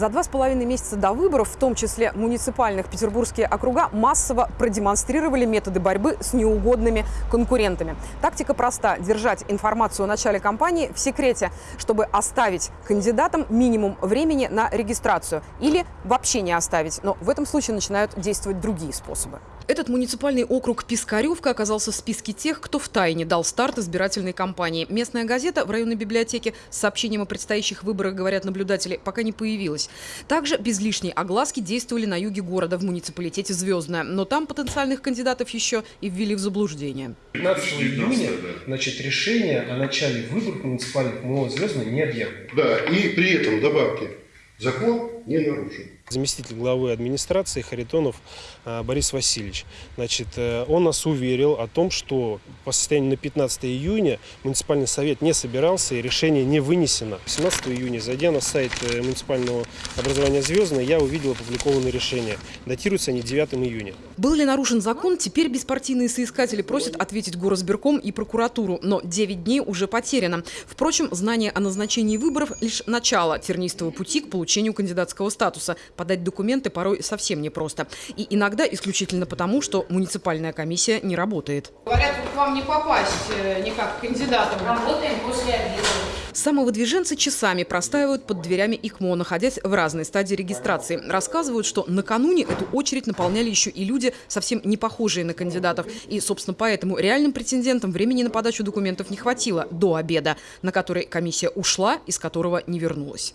За два с половиной месяца до выборов, в том числе муниципальных, петербургские округа массово продемонстрировали методы борьбы с неугодными конкурентами. Тактика проста – держать информацию о начале кампании в секрете, чтобы оставить кандидатам минимум времени на регистрацию или вообще не оставить. Но в этом случае начинают действовать другие способы. Этот муниципальный округ Пискаревка оказался в списке тех, кто втайне дал старт избирательной кампании. Местная газета в районной библиотеке с сообщением о предстоящих выборах, говорят наблюдатели, пока не появилась. Также без лишней огласки действовали на юге города в муниципалитете «Звездное». Но там потенциальных кандидатов еще и ввели в заблуждение. 15 июня значит, решение о начале выборов муниципальных МО «Звездное» не объявлено. Да, и при этом добавьте, закон не нарушен. Заместитель главы администрации Харитонов э, Борис Васильевич. Значит, э, он нас уверил о том, что по состоянию на 15 июня муниципальный совет не собирался и решение не вынесено. 17 июня, зайдя на сайт э, муниципального образования «Звездное», я увидел опубликованные решения. Датируются они 9 июня. Был ли нарушен закон, теперь беспартийные соискатели просят ответить горосберком и прокуратуру. Но 9 дней уже потеряно. Впрочем, знание о назначении выборов – лишь начало тернистого пути к получению кандидатского статуса – подать документы порой совсем непросто. И иногда исключительно потому, что муниципальная комиссия не работает. Говорят, к вам не попасть э, никак к кандидатам. Работаем после обеда. Самовыдвиженцы часами простаивают под дверями ИКМО, находясь в разной стадии регистрации. Рассказывают, что накануне эту очередь наполняли еще и люди, совсем не похожие на кандидатов. И, собственно, поэтому реальным претендентам времени на подачу документов не хватило до обеда, на который комиссия ушла, из которого не вернулась.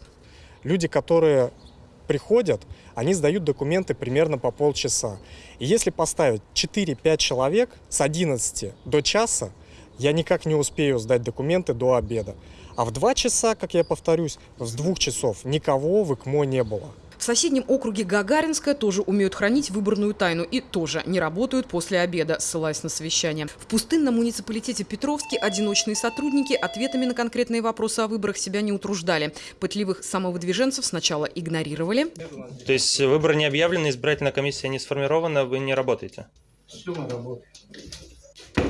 Люди, которые приходят, они сдают документы примерно по полчаса. И если поставить 4-5 человек с 11 до часа, я никак не успею сдать документы до обеда. А в 2 часа, как я повторюсь, с 2 часов никого в ИКМО не было. В соседнем округе Гагаринская тоже умеют хранить выборную тайну и тоже не работают после обеда, ссылаясь на совещание. В пустынном муниципалитете Петровске одиночные сотрудники ответами на конкретные вопросы о выборах себя не утруждали. Пытливых самовыдвиженцев сначала игнорировали. То есть выборы не объявлены, избирательная комиссия не сформирована, вы не работаете? Все мы работаем.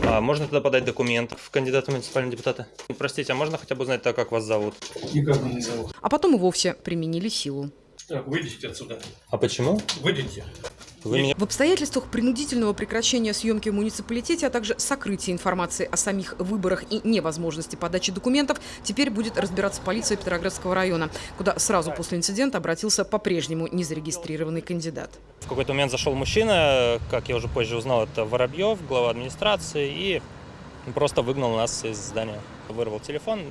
А можно туда подать документ в кандидата в муниципальные депутаты? Простите, а можно хотя бы узнать так, как вас зовут? Никак не зовут. А потом и вовсе применили силу. Так, выйдите отсюда. А почему? Выйдите. Вы меня... В обстоятельствах принудительного прекращения съемки в муниципалитете, а также сокрытия информации о самих выборах и невозможности подачи документов, теперь будет разбираться полиция Петроградского района, куда сразу после инцидента обратился по-прежнему незарегистрированный кандидат. В какой-то момент зашел мужчина, как я уже позже узнал, это Воробьев, глава администрации, и просто выгнал нас из здания. Вырвал телефон,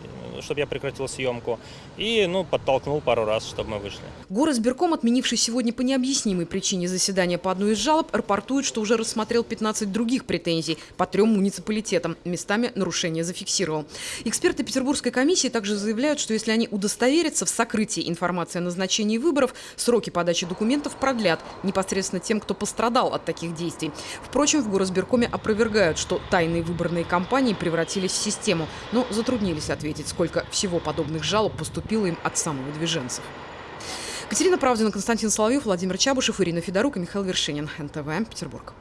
чтобы я прекратил съемку, и ну, подтолкнул пару раз, чтобы мы вышли. Горосберком, отменивший сегодня по необъяснимой причине заседания по одной из жалоб, рапортует, что уже рассмотрел 15 других претензий по трем муниципалитетам. Местами нарушения зафиксировал. Эксперты Петербургской комиссии также заявляют, что если они удостоверятся в сокрытии информации о назначении выборов, сроки подачи документов продлят непосредственно тем, кто пострадал от таких действий. Впрочем, в Горосберкоме опровергают, что тайные выборные кампании превратились в систему, но затруднились ответить, сколько всего подобных жалоб поступило им от самовыдвиженцев. Катерина Правдина, Константин Соловьев, Владимир Чабушев, Ирина Федорук и Михаил Вершинин. НТВ, Петербург.